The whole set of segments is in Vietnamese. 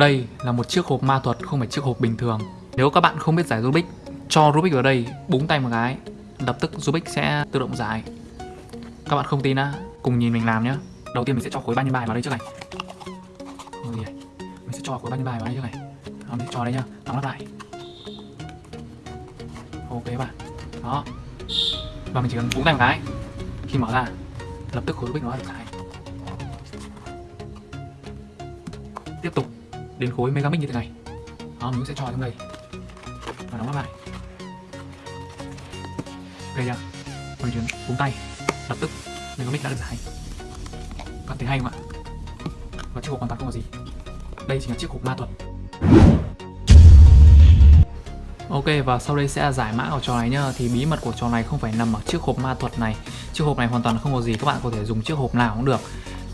Đây là một chiếc hộp ma thuật không phải chiếc hộp bình thường. Nếu các bạn không biết giải Rubik Cho Rubik vào đây, búng tay một cái Lập tức Rubik sẽ tự động giải. Các bạn không tin á, cùng nhìn mình làm nhá. Đầu tiên mình sẽ cho khối 3 nhân bài vào đây trước này. Mình sẽ cho khối 3 nhân bài vào đây trước này. Đó, mình sẽ cho đây nhá, đóng lắp lại. Ok các bạn. Đó. Và mình chỉ cần búng tay một cái. Khi mở ra Lập tức khối Rubik nó được giải. Tiếp tục đến khối megamic như thế này. Đó, mình sẽ cho trong đây. Và đóng lại. Ok chưa mình chuyển búng tay. Lập tức megamic đã được giải. Các thấy hay không ạ? Và chiếc hộp hoàn toàn không có gì. Đây chính là chiếc hộp ma thuật. Ok và sau đây sẽ giải mã của trò này nhá. Thì bí mật của trò này không phải nằm ở chiếc hộp ma thuật này. Chiếc hộp này hoàn toàn không có gì. Các bạn có thể dùng chiếc hộp nào cũng được.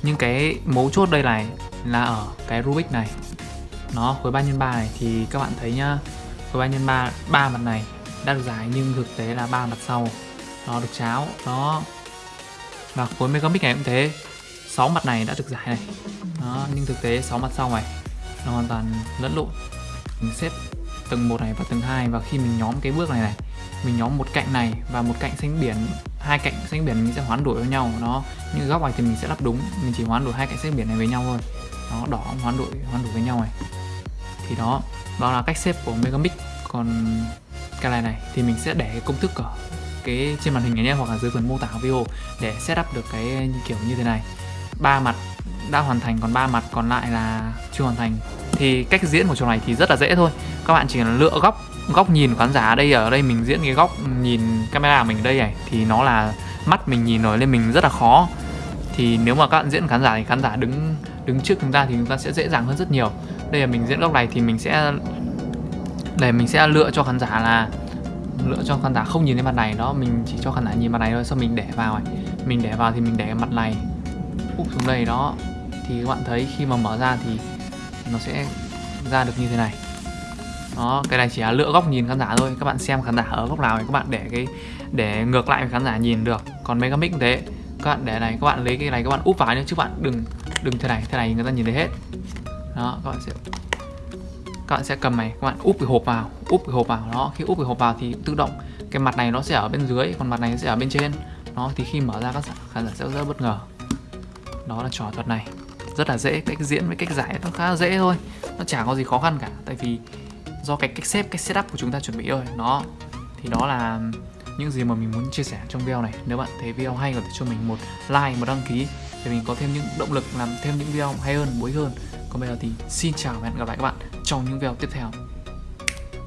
Nhưng cái mấu chốt đây này là ở cái Rubik này nó khối 3 x 3 này, thì các bạn thấy nhá, khối 3 x 3 ba mặt này đã được giải nhưng thực tế là ba mặt sau. Nó được cháo đó và khối megabit này cũng thế. 6 mặt này đã được giải này. Đó, nhưng thực tế 6 mặt sau này nó hoàn toàn lẫn lộn. Mình xếp tầng 1 này và tầng 2 và khi mình nhóm cái bước này này, mình nhóm một cạnh này và một cạnh xanh biển, hai cạnh xanh biển mình sẽ hoán đổi với nhau. Nó, những góc này thì mình sẽ lắp đúng, mình chỉ hoán đổi hai cạnh xanh biển này với nhau thôi nó đỏ, hoán đổi hoán đổi với nhau này. Thì đó đó là cách xếp của megamix. Còn cái này này, thì mình sẽ để cái công thức ở cái trên màn hình này nhé, hoặc là dưới phần mô tả video để setup được cái kiểu như thế này. Ba mặt đã hoàn thành, còn ba mặt còn lại là chưa hoàn thành. Thì cách diễn của trò này thì rất là dễ thôi. Các bạn chỉ cần lựa góc góc nhìn khán giả đây, ở đây mình diễn cái góc nhìn camera mình đây này, thì nó là mắt mình nhìn rồi, nên mình rất là khó. Thì nếu mà các bạn diễn khán giả thì khán giả đứng đứng trước chúng ta thì chúng ta sẽ dễ dàng hơn rất nhiều. Đây là mình diễn góc này thì mình sẽ để mình sẽ lựa cho khán giả là, lựa cho khán giả không nhìn thấy mặt này, đó, mình chỉ cho khán giả nhìn mặt này thôi sau mình để vào này. Mình để vào thì mình để mặt này, úp xuống đây, đó. Thì các bạn thấy khi mà mở ra thì nó sẽ ra được như thế này. Đó, cái này chỉ là lựa góc nhìn khán giả thôi. Các bạn xem khán giả ở góc nào thì các bạn để cái, để ngược lại với khán giả nhìn được. Còn mấy cái mic cũng thế. Các bạn để này, các bạn lấy cái này, các bạn úp vào nhé, chứ bạn đừng đừng thế này thế này người ta nhìn thấy hết. Đó, các bạn sẽ các bạn sẽ cầm này, các bạn úp cái hộp vào, úp cái hộp vào. Đó, khi úp cái hộp vào thì tự động cái mặt này nó sẽ ở bên dưới, còn mặt này sẽ ở bên trên. Nó thì khi mở ra các khán giả sẽ rất bất ngờ. Đó là trò thuật này. Rất là dễ, cách diễn với cách giải nó khá là dễ thôi. Nó chả có gì khó khăn cả, tại vì do cái cách xếp, cách setup của chúng ta chuẩn bị rồi nó thì đó là những gì mà mình muốn chia sẻ trong video này. Nếu bạn thấy video hay, có thể cho mình một like, một đăng ký để mình có thêm những động lực, làm thêm những video hay hơn mới hơn. Còn bây giờ thì xin chào và hẹn gặp lại các bạn trong những video tiếp theo.